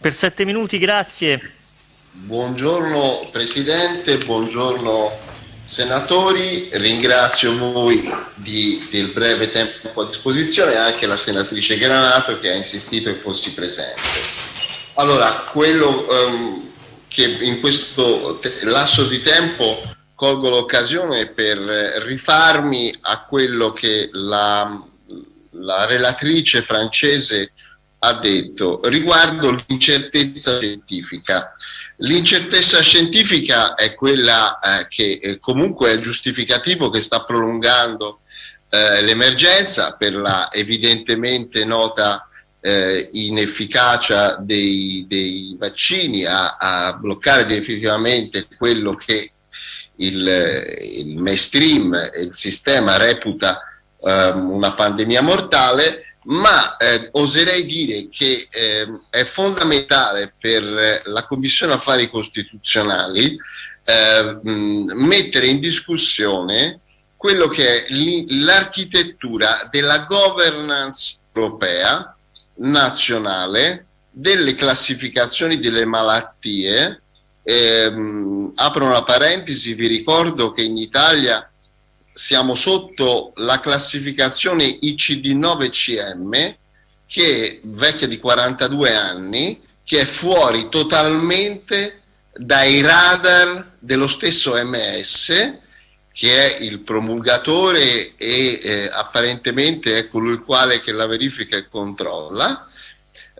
Per sette minuti, grazie. Buongiorno Presidente, buongiorno senatori, ringrazio voi di, del breve tempo a disposizione e anche la senatrice Granato che ha insistito che fossi presente. Allora, quello um, che in questo lasso di tempo colgo l'occasione per rifarmi a quello che la, la relatrice francese ha detto riguardo l'incertezza scientifica. L'incertezza scientifica è quella eh, che eh, comunque è giustificativo che sta prolungando eh, l'emergenza per la evidentemente nota eh, inefficacia dei, dei vaccini a, a, bloccare definitivamente quello che il, il mainstream il sistema reputa um, una pandemia mortale, ma eh, oserei dire che eh, è fondamentale per la Commissione Affari Costituzionali eh, mettere in discussione quello che è l'architettura della governance europea nazionale delle classificazioni delle malattie. Ehm, apro una parentesi, vi ricordo che in Italia siamo sotto la classificazione ICD-9-CM che è vecchia di 42 anni, che è fuori totalmente dai radar dello stesso MS che è il promulgatore e eh, apparentemente è colui il quale che la verifica e controlla.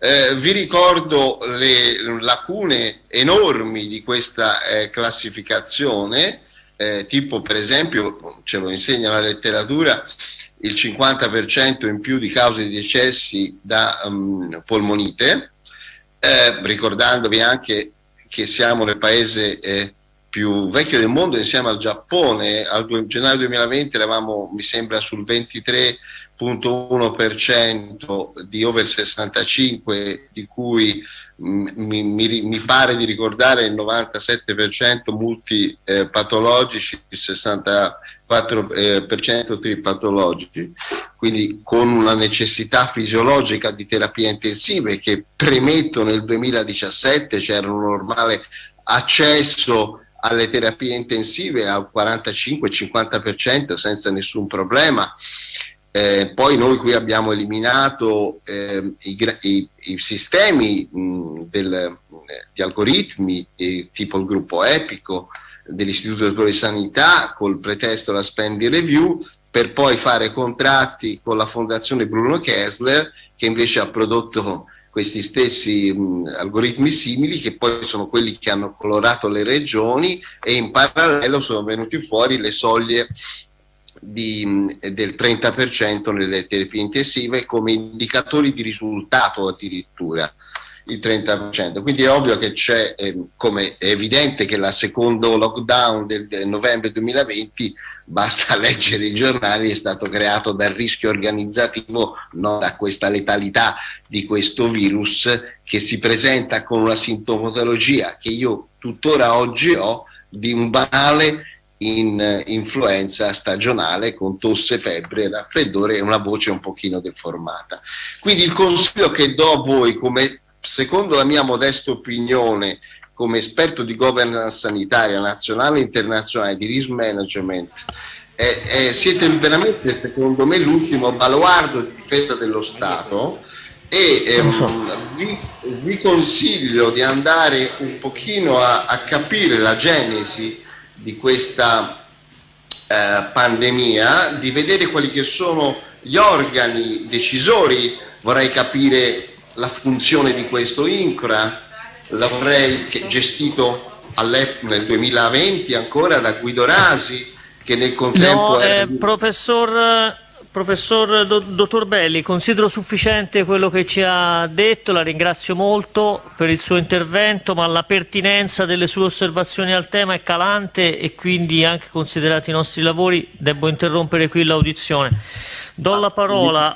Eh, vi ricordo le lacune enormi di questa eh, classificazione, eh, tipo per esempio, ce lo insegna la letteratura, il 50% in più di cause di decessi da um, polmonite, eh, ricordandovi anche che siamo nel paese eh, più vecchio del mondo insieme al Giappone, al gennaio 2020 eravamo mi sembra sul 23 0,1% di over 65 di cui mi, mi, mi, pare di ricordare il 97% multipatologici, il 64% eh, tripatologici, quindi con una necessità fisiologica di terapie intensive che premetto nel 2017 c'era un normale accesso alle terapie intensive al 45-50% senza nessun problema eh, poi noi qui abbiamo eliminato eh, i, i, i, sistemi mh, del, eh, di algoritmi tipo il gruppo Epico dell'Istituto di Sanità col pretesto la spending review per poi fare contratti con la fondazione Bruno Kessler che invece ha prodotto questi stessi mh, algoritmi simili che poi sono quelli che hanno colorato le regioni e in parallelo sono venuti fuori le soglie di, del 30% nelle terapie intensive come indicatori di risultato addirittura il 30%. Quindi è ovvio che c'è, eh, come è evidente che la secondo lockdown del, del, novembre 2020, basta leggere i giornali, è stato creato dal rischio organizzativo, non da questa letalità di questo virus che si presenta con una sintomatologia che io tuttora oggi ho di un banale in eh, influenza stagionale con tosse, febbre, raffreddore e una voce un pochino deformata. Quindi il consiglio che do a voi, come, secondo la mia modesta opinione, come esperto di governance sanitaria nazionale e internazionale, di risk management, eh, eh, siete veramente, secondo me, l'ultimo baluardo di difesa dello Stato e ehm, vi, vi, consiglio di andare un pochino a, a capire la genesi di questa eh, pandemia, di vedere quali che sono gli organi decisori, vorrei capire la funzione di questo INCRA, l'avrei gestito nel 2020 ancora da Guido Rasi, che nel contempo... No, eh, professor Professor Dottor Belli, considero sufficiente quello che ci ha detto, la ringrazio molto per il suo intervento, ma la pertinenza delle sue osservazioni al tema è calante e quindi anche considerati i nostri lavori devo interrompere qui l'audizione. Do la parola